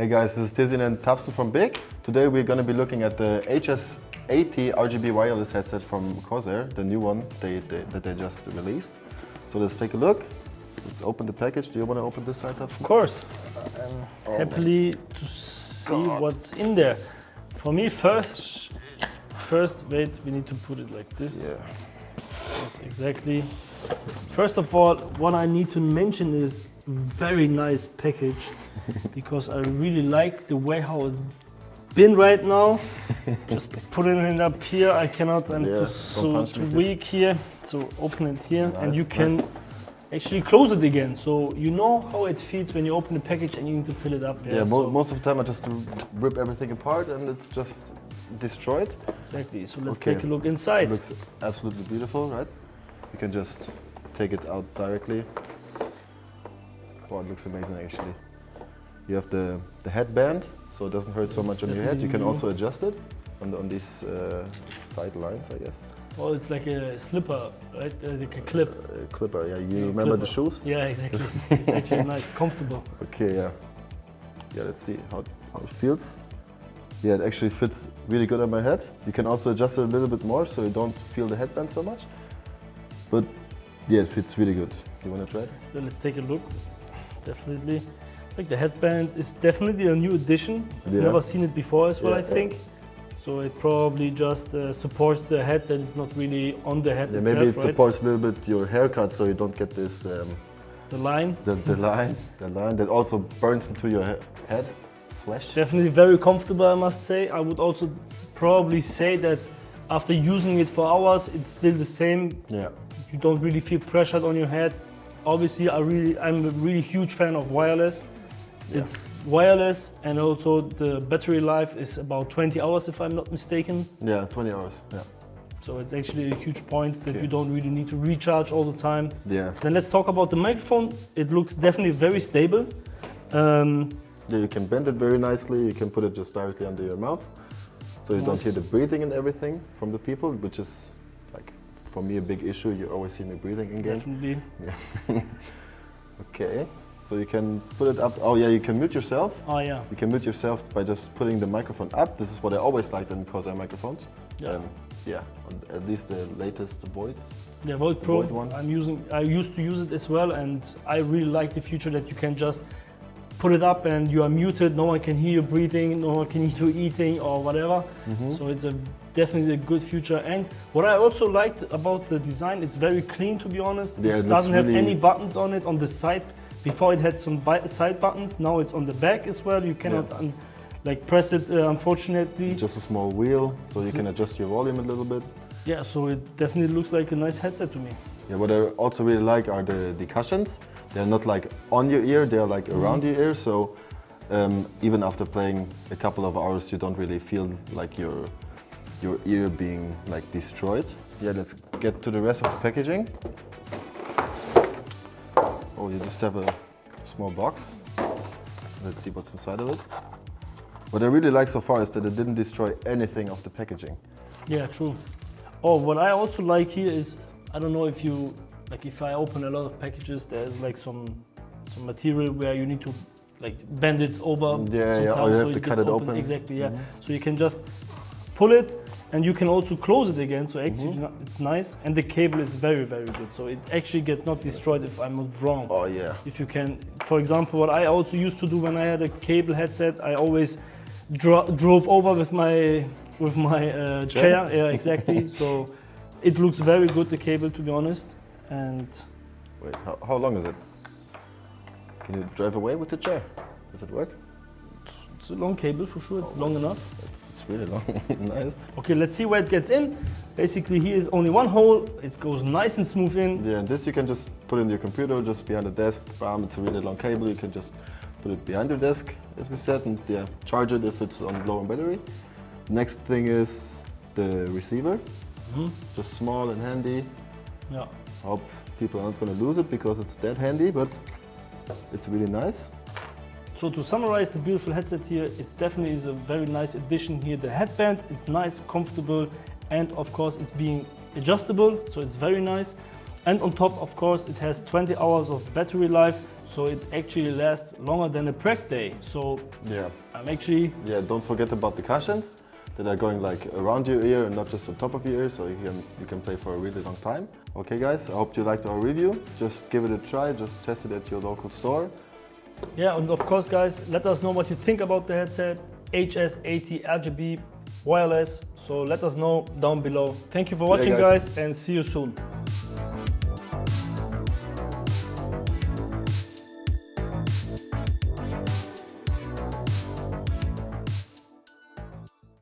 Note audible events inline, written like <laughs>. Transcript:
Hey guys, this is Tizin and Tapsu from Big. Today we're going to be looking at the HS80 RGB wireless headset from Corsair, the new one they, they, that they just released. So let's take a look. Let's open the package. Do you want to open this side, up? Of course. I'm Oh happily to see what's in there. For me, first, first, wait, we need to put it like this. Yeah. Yes, exactly. First of all, what I need to mention is very nice package <laughs> because I really like the way how it's been right now. <laughs> Just putting it up here, I cannot, I'm Yeah, just so weak here. So open it here and you can nice. actually close it again. So you know how it feels when you open the package and you need to fill it up. Yeah, mo so most of the time I just rip everything apart and it's just destroyed. exactly. So let's Okay. take a look It inside. looks absolutely beautiful, right? You can just take it out directly. Wow, it looks amazing actually. You have the, the headband, so it doesn't hurt so much on your head. You can also adjust it on, the, on these uh, side lines, I guess. Well, it's like a slipper, right? Uh, like a clip. Uh, clipper, yeah. You remember the shoes? Yeah, exactly. <laughs> it's actually nice, comfortable. Okay, yeah. Yeah, let's see how, how it feels. Yeah, it actually fits really good on my head. You can also adjust it a little bit more so you don't feel the headband so much. But yeah, it fits really good. You want to try it? So let's take a look. Definitely. Like the headband is definitely a new addition. I've Yeah. never seen it before as well, Yeah, I yeah. think. So it probably just uh, supports the head and it's not really on the head Yeah, itself, maybe it right? supports a little bit your haircut so you don't get this um, the line. the, the line the line that also burns into your he head flesh. Definitely very comfortable, I must say. I would also probably say that after using it for hours, it's still the same. Yeah. You don't really feel pressured on your head. Obviously, I really, I'm a really huge fan of wireless. Yeah. It's wireless and also the battery life is about 20 hours if I'm not mistaken. Yeah, 20 hours. Yeah. So it's actually a huge point that you don't really need to recharge all the time. Yeah. Then let's talk about the microphone. It looks definitely very stable. Um, you can bend it very nicely. You can put it just directly under your mouth. So you don't hear the breathing and everything from the people, which is like for me a big issue. You always see me breathing in game. definitely. <laughs> Okay. So you can put it up. Oh yeah, you can mute yourself. Oh yeah. You can mute yourself by just putting the microphone up. This is what I always liked in Corsair microphones. Yeah. Um, yeah, at least the latest Void. The Void Pro, Void one. I'm using. I used to use it as well, and I really like the feature that you can just put it up and you are muted. No one can hear you breathing. No one can hear you eating or whatever. Mm-hmm. So it's a definitely a good feature. And what I also liked about the design, it's very clean to be honest. Yeah, it looks doesn't have really- any buttons on it on the side. Before it had some side buttons. Now it's on the back as well. You cannot un- like press it. Uh, unfortunately. Just a small wheel, so you can adjust your volume a little bit. yeah. So it definitely looks like a nice headset to me. Yeah, what I also really like are the, the cushions. They're not like on your ear, they're like around your ear. So um, even after playing a couple of hours, you don't really feel like your, your ear being like destroyed. Yeah, let's get to the rest of the packaging. Oh, you just have a small box. Let's see what's inside of it. What I really like so far is that it didn't destroy anything of the packaging. Yeah, true. Oh, what I also like here is I don't know if you like if I open a lot of packages, there's like some some material where you need to like bend it over. Yeah, yeah, or you have so to it cut it open. Exactly, yeah. So you can just pull it and you can also close it again. So actually Mm-hmm. it's nice and the cable is very very good. So it actually gets not destroyed if I'm not wrong. Oh yeah. If you can, for example, what I also used to do when I had a cable headset, I always dro drove over with my with my uh, chair. Chair? Yeah, exactly. <laughs> so it looks very good, the cable, to be honest. And Wait, how, how long is it? Can you drive away with the chair? Does it work? it's a long cable for sure. It's long enough. It's, it's really long. <laughs> nice. Okay, let's see where it gets in. Basically, here is only one hole. It goes nice and smooth in. Yeah, and this you can just put in your computer, just behind the desk. Bam, it's a really long cable. You can just put it behind your desk, as we said, and yeah, charge it if it's on low on battery. Next thing is the receiver. Mhm. Just small and handy. Yeah. Hope people are not gonna lose it because it's that handy, but it's really nice. So to summarize the beautiful headset here, it definitely is a very nice addition here. The headband, it's nice, comfortable, and of course it's being adjustable, so it's very nice. And on top, of course, it has 20 hours of battery life, so it actually lasts longer than a prec day. So Yeah. I'm actually Yeah, don't forget about the cushions that are going like around your ear and not just on top of your ear, so you can, you can play for a really long time. Okay guys, I hope you liked our review. Just give it a try, just test it at your local store. Yeah, and of course, guys, let us know what you think about the headset. HS80 RGB wireless. So let us know down below. Thank you for See watching, guys. guys, and see you soon.